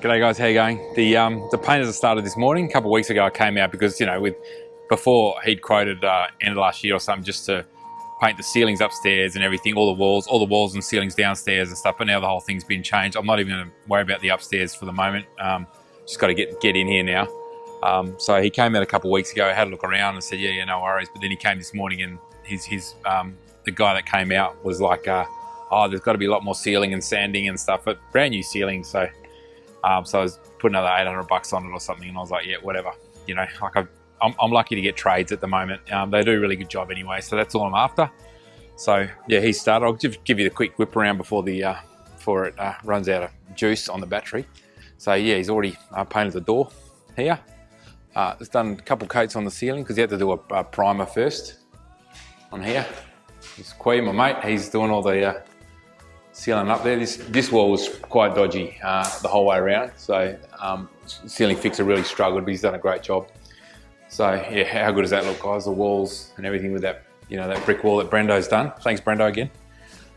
G'day guys, how you going? The um, the painters have started this morning. A couple of weeks ago I came out because, you know, with before he'd quoted uh, end of last year or something just to paint the ceilings upstairs and everything, all the walls, all the walls and ceilings downstairs and stuff, but now the whole thing's been changed. I'm not even going to worry about the upstairs for the moment. Um, just got to get, get in here now. Um, so he came out a couple of weeks ago, had a look around and said, yeah, yeah, no worries. But then he came this morning and his, his um, the guy that came out was like, uh, oh, there's got to be a lot more sealing and sanding and stuff, but brand new ceiling. So um, so I was putting another 800 bucks on it or something, and I was like, yeah, whatever. You know, like i am I'm lucky to get trades at the moment. Um, they do a really good job anyway, so that's all I'm after. So yeah, he started. I'll just give you the quick whip around before the uh, before it uh, runs out of juice on the battery. So yeah, he's already uh, painted the door here. Uh, he's done a couple coats on the ceiling because he had to do a, a, primer first on here. This Quay, my mate, he's doing all the uh, ceiling up there. This this wall was quite dodgy uh, the whole way around, so um, ceiling fixer really struggled, but he's done a great job. So yeah, how good does that look, guys? The walls and everything with that, you know, that brick wall that Brendo's done. Thanks, Brendo, again.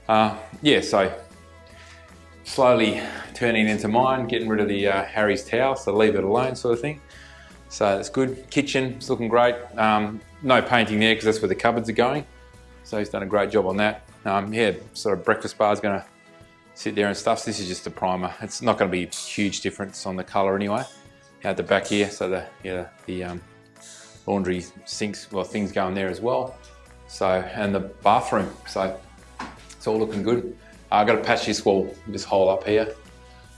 Uh, yeah, so slowly turning into mine, getting rid of the uh, Harry's towel, so leave it alone, sort of thing. So it's good. Kitchen, it's looking great. Um, no painting there because that's where the cupboards are going. So he's done a great job on that. Um, yeah, sort of breakfast bar is going to sit there and stuff. So this is just a primer. It's not going to be a huge difference on the color anyway. At the back here, so the yeah the um, laundry sinks, well things go in there as well. So and the bathroom, so it's all looking good. Uh, I've got to patch this wall, this hole up here.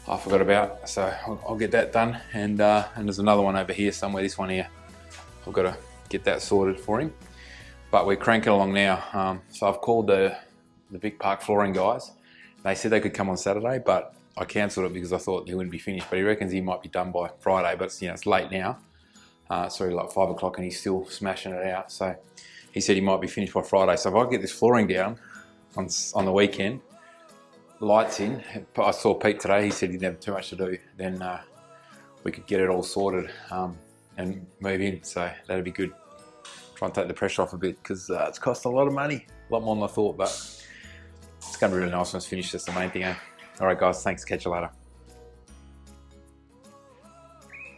I forgot about, so I'll, I'll get that done. And uh, and there's another one over here somewhere. This one here, I've got to get that sorted for him. But we're cranking along now. Um, so I've called the the Vic Park flooring guys they said they could come on Saturday, but I cancelled it because I thought he wouldn't be finished. But he reckons he might be done by Friday, but you know it's late now. Uh, sorry, like five o'clock, and he's still smashing it out. So he said he might be finished by Friday. So if I get this flooring down on on the weekend, lights in. I saw Pete today. He said he didn't have too much to do. Then uh, we could get it all sorted um, and move in. So that'd be good. Try and take the pressure off a bit because uh, it's cost a lot of money, a lot more than I thought, but to be really nice when it's finished. That's the main thing. Eh? All right, guys. Thanks. Catch you later.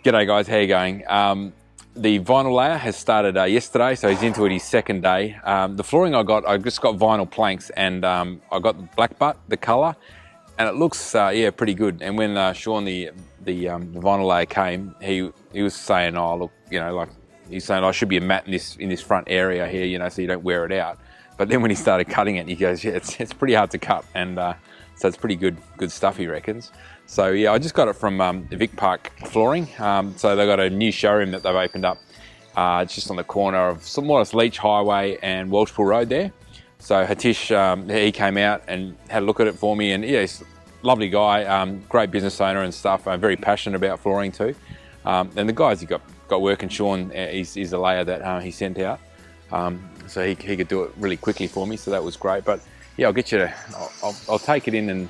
G'day, guys. How you going? Um, the vinyl layer has started uh, yesterday, so he's into it his second day. Um, the flooring I got, I just got vinyl planks and um, I got the black butt, the color, and it looks, uh, yeah, pretty good. And when uh, Sean, the the, um, the, vinyl layer came, he he was saying, oh, look, you know, like, he's saying, I should be a mat in this, in this front area here, you know, so you don't wear it out. But then when he started cutting it, he goes, yeah, it's, it's pretty hard to cut. And uh, so it's pretty good good stuff, he reckons. So yeah, I just got it from um, Vic Park Flooring. Um, so they've got a new showroom that they've opened up. Uh, it's just on the corner of somewhat Leach Highway and Welshpool Road there. So Hatish, um, he came out and had a look at it for me. And yeah, he's a lovely guy, um, great business owner and stuff. Uh, very passionate about flooring too. Um, and the guys he got got working, Sean is, is the layer that uh, he sent out. Um, so he, he could do it really quickly for me, so that was great. But yeah, I'll get you to, I'll, I'll, I'll take it in and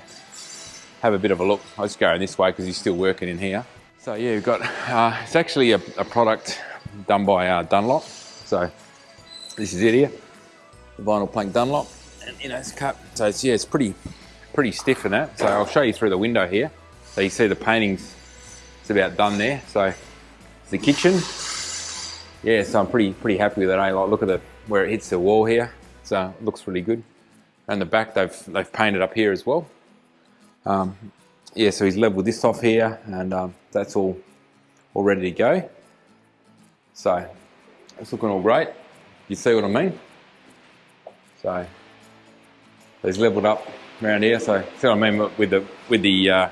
have a bit of a look. I'll just go this way because he's still working in here. So yeah, we've got, uh, it's actually a, a, product done by uh, Dunlop. So this is it here, the vinyl plank Dunlop. And you know, it's cut, so it's, yeah, it's pretty, pretty stiff in that. So I'll show you through the window here. So you see the paintings, it's about done there. So the kitchen, yeah, so I'm pretty pretty happy with it. I eh? like look at the where it hits the wall here. So it looks really good. And the back they've they've painted up here as well. Um, yeah, so he's leveled this off here, and um, that's all all ready to go. So it's looking all great. You see what I mean? So he's leveled up around here. So see what I mean with the with the uh,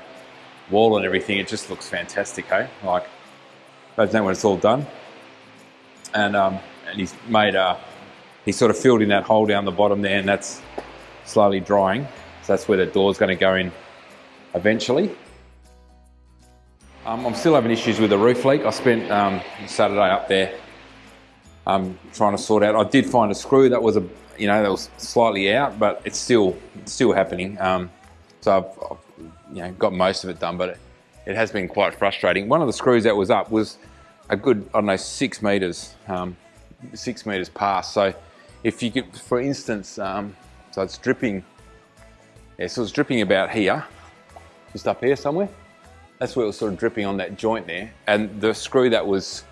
wall and everything. It just looks fantastic, hey? Like, imagine that when it's all done and um, and he's made a he's sort of filled in that hole down the bottom there, and that's slowly drying. So that's where the door's going to go in eventually. Um, I'm still having issues with the roof leak. I spent um, Saturday up there um, trying to sort out. I did find a screw that was a you know that was slightly out, but it's still it's still happening. Um, so I've, I've, you know got most of it done, but it, it has been quite frustrating. One of the screws that was up was a good, I don't know, six meters, um, six meters past. So if you could, for instance, um, so it's dripping, yeah, so it's dripping about here, just up here somewhere. that's where it was sort of dripping on that joint there. And the screw that was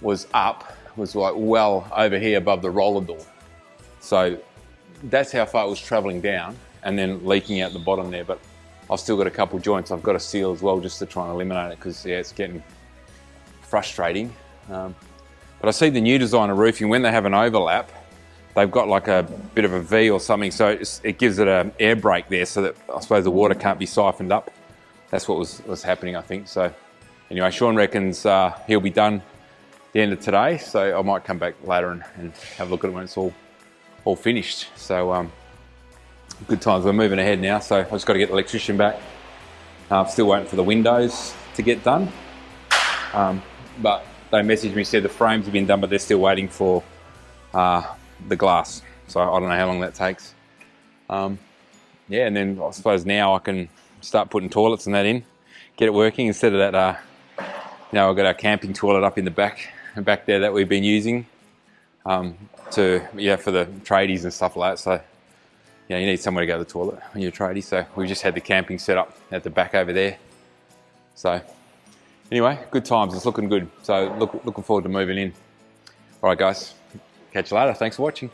was up was like well over here above the roller door. So that's how far it was traveling down and then leaking out the bottom there. But I've still got a couple joints I've got to seal as well just to try and eliminate it because yeah, it's getting frustrating. Um, but I see the new designer roofing, when they have an overlap, they've got like a bit of a V or something, so it gives it an air brake there so that I suppose the water can't be siphoned up. That's what was, was happening, I think. So anyway, Sean reckons uh, he'll be done the end of today, so I might come back later and, and have a look at it when it's all all finished. So um, good times. We're moving ahead now, so I've just got to get the electrician back. Uh, I'm still waiting for the windows to get done. Um, but they messaged me, said the frames have been done, but they're still waiting for uh, the glass. So I don't know how long that takes. Um, yeah, and then I suppose now I can start putting toilets and that in, get it working instead of that. Uh, know, I've got our camping toilet up in the back, back there that we've been using um, to yeah for the tradies and stuff like that. So yeah, you need somewhere to go to the toilet when you're a tradie. So we just had the camping set up at the back over there. So anyway, good times. It's looking good. So look, looking forward to moving in. All right, guys. Catch you later. Thanks for watching.